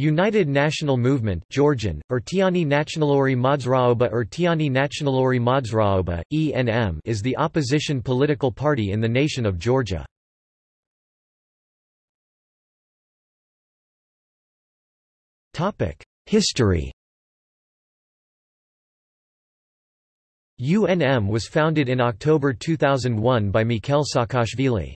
United National Movement Georgian, Ertiani Nationalori Modzraoba Ertiani Nationalori Modzraoba, ENM is the opposition political party in the nation of Georgia. History UNM was founded in October 2001 by Mikhail Saakashvili.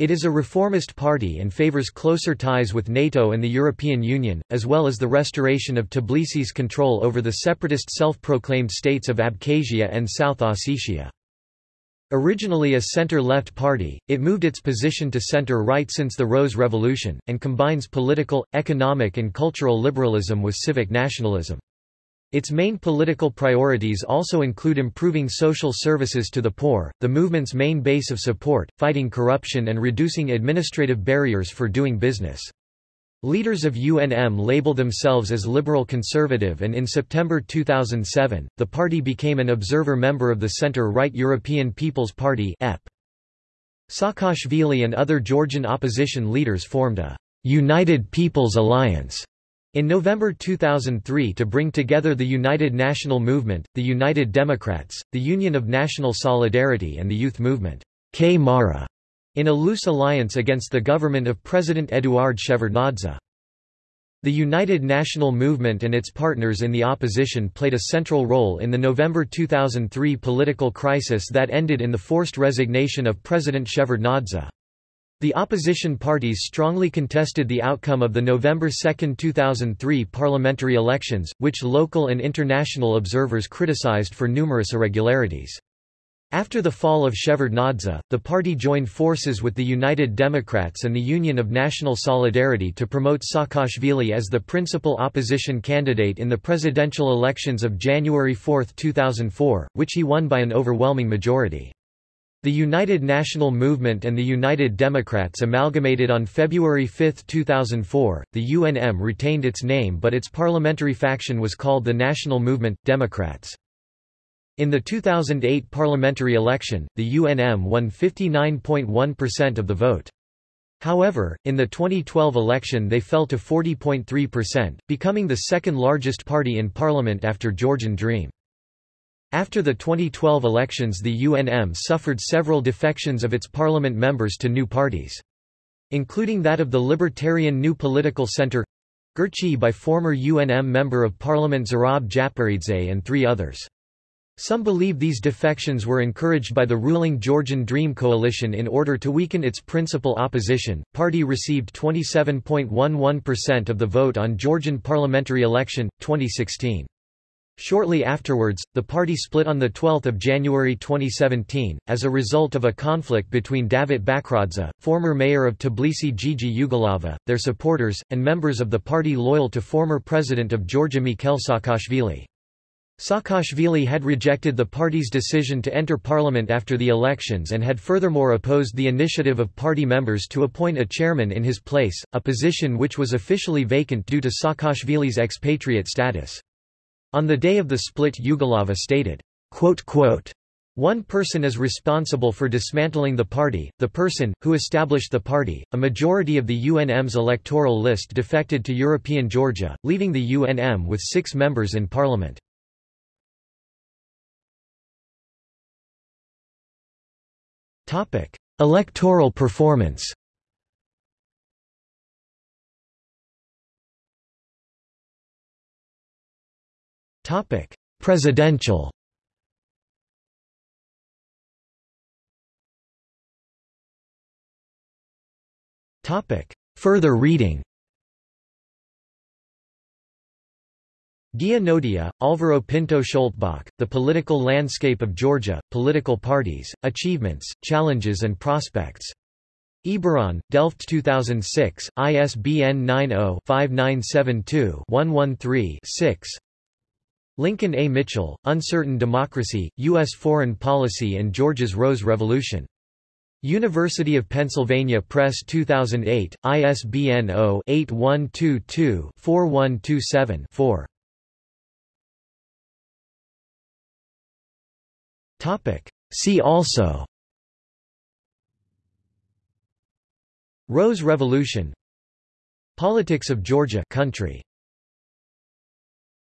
It is a reformist party and favors closer ties with NATO and the European Union, as well as the restoration of Tbilisi's control over the separatist self-proclaimed states of Abkhazia and South Ossetia. Originally a center-left party, it moved its position to center-right since the Rose Revolution, and combines political, economic and cultural liberalism with civic nationalism. Its main political priorities also include improving social services to the poor, the movement's main base of support, fighting corruption and reducing administrative barriers for doing business. Leaders of UNM label themselves as liberal conservative and in September 2007, the party became an observer member of the center-right European People's Party. Saakashvili and other Georgian opposition leaders formed a United People's Alliance in November 2003 to bring together the United National Movement, the United Democrats, the Union of National Solidarity and the Youth Movement Kmara, in a loose alliance against the government of President Eduard Shevardnadze. The United National Movement and its partners in the opposition played a central role in the November 2003 political crisis that ended in the forced resignation of President Shevardnadze. The opposition parties strongly contested the outcome of the November 2, 2003 parliamentary elections, which local and international observers criticized for numerous irregularities. After the fall of Shevardnadze, the party joined forces with the United Democrats and the Union of National Solidarity to promote Saakashvili as the principal opposition candidate in the presidential elections of January 4, 2004, which he won by an overwhelming majority. The United National Movement and the United Democrats amalgamated on February 5, 2004. The UNM retained its name but its parliamentary faction was called the National Movement Democrats. In the 2008 parliamentary election, the UNM won 59.1% of the vote. However, in the 2012 election they fell to 40.3%, becoming the second largest party in parliament after Georgian Dream. After the 2012 elections the UNM suffered several defections of its parliament members to new parties. Including that of the Libertarian New Political Center Girchi by former UNM Member of Parliament Zurab Japaridze and three others. Some believe these defections were encouraged by the ruling Georgian Dream Coalition in order to weaken its principal opposition. Party received 27.11% of the vote on Georgian parliamentary election 2016. Shortly afterwards, the party split on 12 January 2017, as a result of a conflict between Davit Bakradze, former mayor of Tbilisi Gigi Ugulava, their supporters, and members of the party loyal to former president of Georgia Mikhail Saakashvili. Saakashvili had rejected the party's decision to enter parliament after the elections and had furthermore opposed the initiative of party members to appoint a chairman in his place, a position which was officially vacant due to Saakashvili's expatriate status. On the day of the split Ugulava stated, one person is responsible for dismantling the party, the person, who established the party. A majority of the UNM's electoral list defected to European Georgia, leaving the UNM with six members in parliament. Electoral performance Topic: Presidential. Topic: Further reading. Guia Nodia, Alvaro Pinto Scholtbach, The Political Landscape of Georgia, Political Parties, Achievements, Challenges and Prospects. Eburon, Delft 2006, ISBN 90-5972-113-6 Lincoln A. Mitchell, Uncertain Democracy, U.S. Foreign Policy and Georgia's Rose Revolution. University of Pennsylvania Press 2008, ISBN 0-8122-4127-4. See also Rose Revolution Politics of Georgia country.